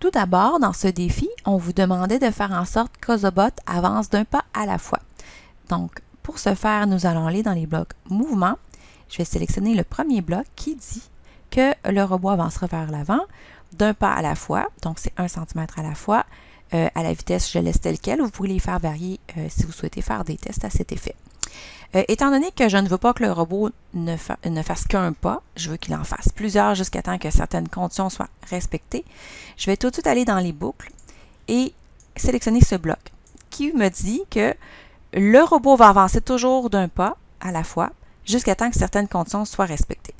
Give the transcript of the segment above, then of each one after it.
Tout d'abord, dans ce défi, on vous demandait de faire en sorte qu'Ozobot avance d'un pas à la fois. Donc, pour ce faire, nous allons aller dans les blocs mouvement. Je vais sélectionner le premier bloc qui dit que le robot avancera vers l'avant d'un pas à la fois, donc c'est 1 cm à la fois. Euh, à la vitesse, je laisse tel quel. Vous pouvez les faire varier euh, si vous souhaitez faire des tests à cet effet. Euh, étant donné que je ne veux pas que le robot ne, fasse qu'un pas, je veux qu'il en fasse plusieurs jusqu'à temps que certaines conditions soient respectées, je vais tout de suite aller dans les boucles et sélectionner ce bloc qui me dit que le robot va avancer toujours d'un pas à la fois jusqu'à temps que certaines conditions soient respectées.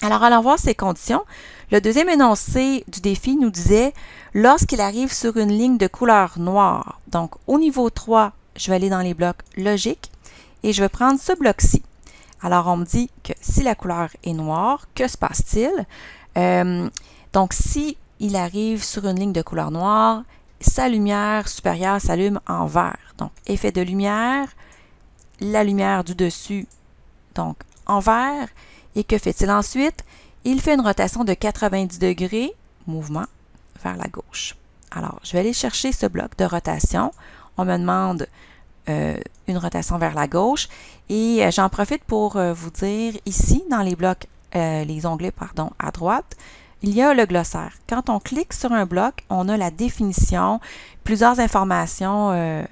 Alors, allons voir ces conditions. Le deuxième énoncé du défi nous disait lorsqu'il arrive sur une ligne de couleur noire. Donc, au niveau 3, je vais aller dans les blocs logiques et je vais prendre ce bloc-ci. Alors, on me dit que si la couleur est noire, que se passe-t-il? Euh, donc, si il arrive sur une ligne de couleur noire, sa lumière supérieure s'allume en vert. Donc, effet de lumière, la lumière du dessus, donc en vert. Et que fait-il ensuite? Il fait une rotation de 90 degrés, mouvement, vers la gauche. Alors, je vais aller chercher ce bloc de rotation. On me demande euh, une rotation vers la gauche. Et euh, j'en profite pour euh, vous dire ici, dans les blocs, les onglets pardon, à droite, il y a le glossaire. Quand on clique sur un bloc, on a la définition, plusieurs informations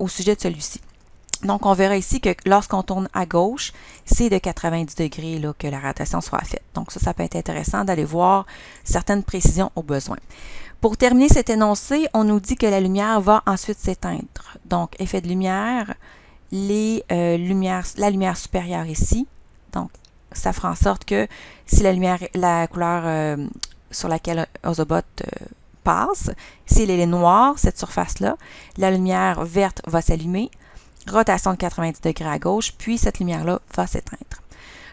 au sujet de celui-ci. Donc, on verra ici que lorsqu'on tourne à gauche, c'est de 90 degrés là, que la rotation soit faite. Donc, ça, ça peut être intéressant d'aller voir certaines précisions au besoin. Pour terminer cet énoncé, on nous dit que la lumière va ensuite s'éteindre. Donc, effet de lumière, les, euh, lumières, la lumière supérieure ici. Donc, ça fera en sorte que si la lumière, la couleur euh, sur laquelle Ozobot euh, passe, si elle est noire, cette surface-là, la lumière verte va s'allumer, rotation de 90 degrés à gauche, puis cette lumière-là va s'éteindre.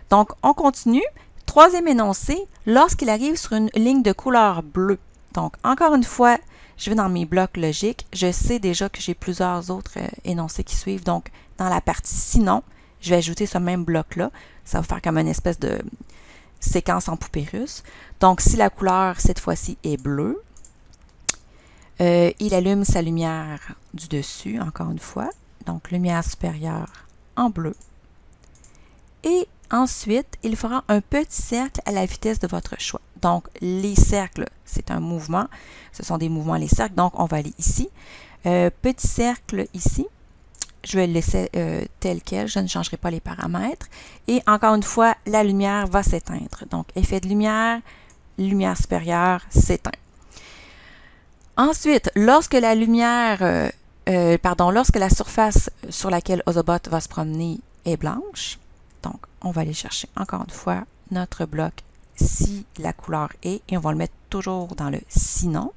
Donc, on continue. Troisième énoncé, lorsqu'il arrive sur une ligne de couleur bleue. Donc, encore une fois, je vais dans mes blocs logiques. Je sais déjà que j'ai plusieurs autres euh, énoncés qui suivent. Donc, dans la partie sinon, je vais ajouter ce même bloc-là. Ça va faire comme une espèce de séquence en poupée russe. Donc, si la couleur, cette fois-ci, est bleue, euh, il allume sa lumière du dessus, encore une fois. Donc, lumière supérieure en bleu. Et ensuite, il fera un petit cercle à la vitesse de votre choix. Donc, les cercles, c'est un mouvement. Ce sont des mouvements, les cercles. Donc, on va aller ici. Euh, petit cercle ici. Je vais le laisser euh, tel quel. Je ne changerai pas les paramètres. Et encore une fois, la lumière va s'éteindre. Donc, effet de lumière, lumière supérieure s'éteint. Ensuite, lorsque la lumière, euh, pardon, lorsque la surface sur laquelle Ozobot va se promener est blanche, donc on va aller chercher encore une fois notre bloc si la couleur est, et on va le mettre toujours dans le sinon.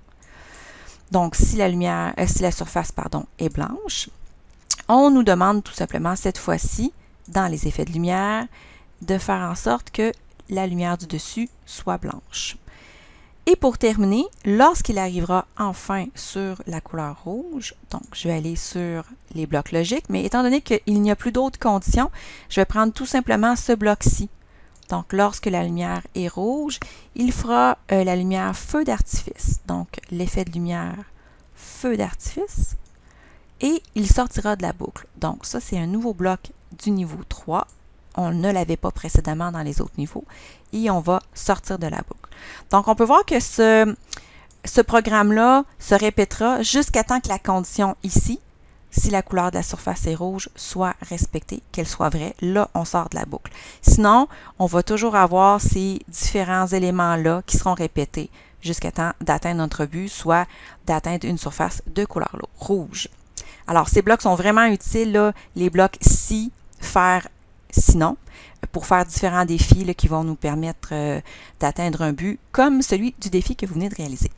Donc, si la lumière, euh, si la surface, pardon, est blanche, on nous demande tout simplement cette fois-ci, dans les effets de lumière, de faire en sorte que la lumière du dessus soit blanche. Et pour terminer, lorsqu'il arrivera enfin sur la couleur rouge, donc je vais aller sur les blocs logiques, mais étant donné qu'il n'y a plus d'autres conditions, je vais prendre tout simplement ce bloc-ci. Donc, lorsque la lumière est rouge, il fera euh, la lumière feu d'artifice. Donc, l'effet de lumière feu d'artifice. Et il sortira de la boucle. Donc, ça, c'est un nouveau bloc du niveau 3. On ne l'avait pas précédemment dans les autres niveaux. Et on va sortir de la boucle. Donc, on peut voir que ce, programme-là se répétera jusqu'à temps que la condition ici, si la couleur de la surface est rouge, soit respectée, qu'elle soit vraie. Là, on sort de la boucle. Sinon, on va toujours avoir ces différents éléments-là qui seront répétés jusqu'à temps d'atteindre notre but, soit d'atteindre une surface de couleur rouge. Alors, ces blocs sont vraiment utiles, les blocs si, faire, sinon, pour faire différents défis qui vont nous permettre euh, d'atteindre un but comme celui du défi que vous venez de réaliser.